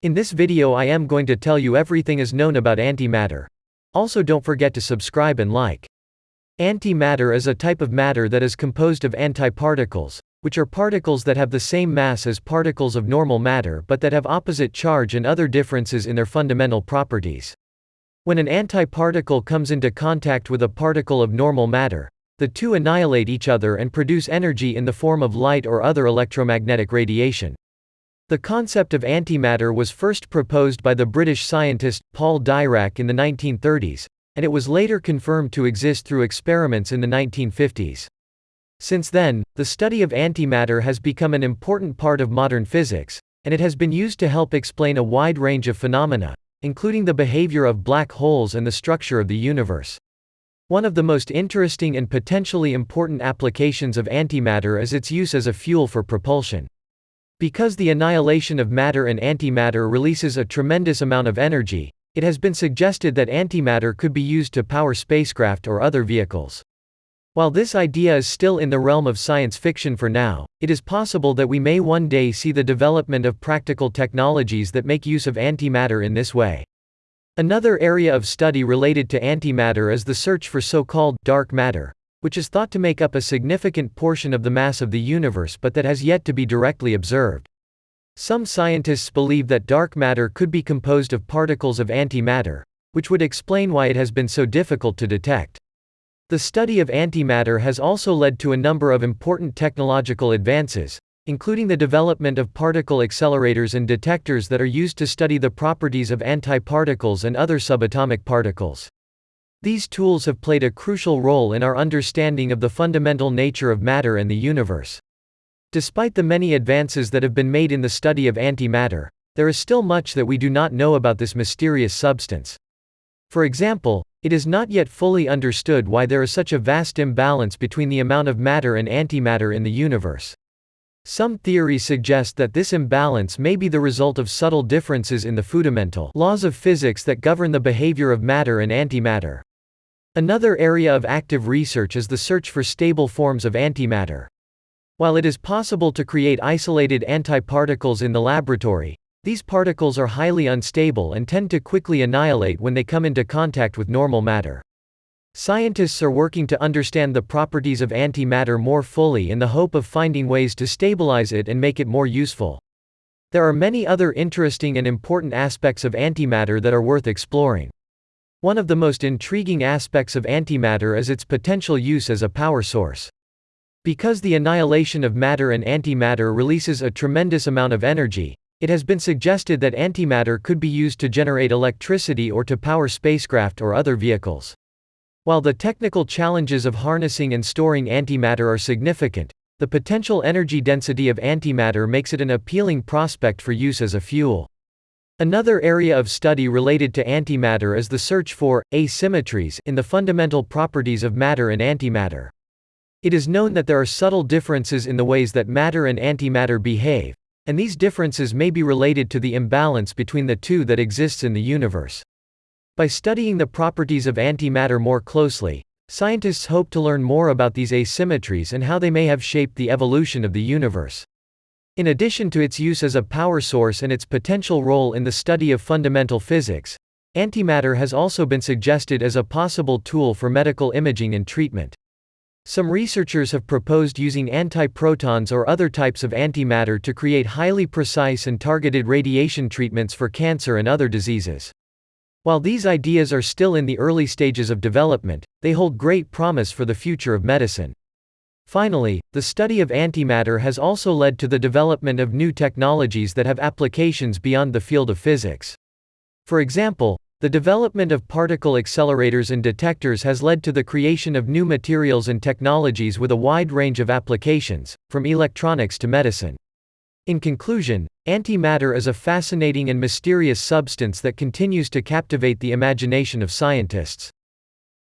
In this video I am going to tell you everything is known about antimatter. Also don't forget to subscribe and like. Antimatter is a type of matter that is composed of antiparticles, which are particles that have the same mass as particles of normal matter but that have opposite charge and other differences in their fundamental properties. When an antiparticle comes into contact with a particle of normal matter, the two annihilate each other and produce energy in the form of light or other electromagnetic radiation. The concept of antimatter was first proposed by the British scientist, Paul Dirac in the 1930s, and it was later confirmed to exist through experiments in the 1950s. Since then, the study of antimatter has become an important part of modern physics, and it has been used to help explain a wide range of phenomena, including the behavior of black holes and the structure of the universe. One of the most interesting and potentially important applications of antimatter is its use as a fuel for propulsion. Because the annihilation of matter and antimatter releases a tremendous amount of energy, it has been suggested that antimatter could be used to power spacecraft or other vehicles. While this idea is still in the realm of science fiction for now, it is possible that we may one day see the development of practical technologies that make use of antimatter in this way. Another area of study related to antimatter is the search for so-called dark matter, which is thought to make up a significant portion of the mass of the universe but that has yet to be directly observed. Some scientists believe that dark matter could be composed of particles of antimatter, which would explain why it has been so difficult to detect. The study of antimatter has also led to a number of important technological advances, including the development of particle accelerators and detectors that are used to study the properties of antiparticles and other subatomic particles. These tools have played a crucial role in our understanding of the fundamental nature of matter and the universe. Despite the many advances that have been made in the study of antimatter, there is still much that we do not know about this mysterious substance. For example, it is not yet fully understood why there is such a vast imbalance between the amount of matter and antimatter in the universe. Some theories suggest that this imbalance may be the result of subtle differences in the fundamental laws of physics that govern the behavior of matter and antimatter. Another area of active research is the search for stable forms of antimatter. While it is possible to create isolated antiparticles in the laboratory, these particles are highly unstable and tend to quickly annihilate when they come into contact with normal matter. Scientists are working to understand the properties of antimatter more fully in the hope of finding ways to stabilize it and make it more useful. There are many other interesting and important aspects of antimatter that are worth exploring. One of the most intriguing aspects of antimatter is its potential use as a power source. Because the annihilation of matter and antimatter releases a tremendous amount of energy, it has been suggested that antimatter could be used to generate electricity or to power spacecraft or other vehicles. While the technical challenges of harnessing and storing antimatter are significant, the potential energy density of antimatter makes it an appealing prospect for use as a fuel. Another area of study related to antimatter is the search for asymmetries in the fundamental properties of matter and antimatter. It is known that there are subtle differences in the ways that matter and antimatter behave, and these differences may be related to the imbalance between the two that exists in the universe. By studying the properties of antimatter more closely, scientists hope to learn more about these asymmetries and how they may have shaped the evolution of the universe. In addition to its use as a power source and its potential role in the study of fundamental physics, antimatter has also been suggested as a possible tool for medical imaging and treatment. Some researchers have proposed using antiprotons or other types of antimatter to create highly precise and targeted radiation treatments for cancer and other diseases. While these ideas are still in the early stages of development, they hold great promise for the future of medicine. Finally, the study of antimatter has also led to the development of new technologies that have applications beyond the field of physics. For example, the development of particle accelerators and detectors has led to the creation of new materials and technologies with a wide range of applications, from electronics to medicine. In conclusion, antimatter is a fascinating and mysterious substance that continues to captivate the imagination of scientists.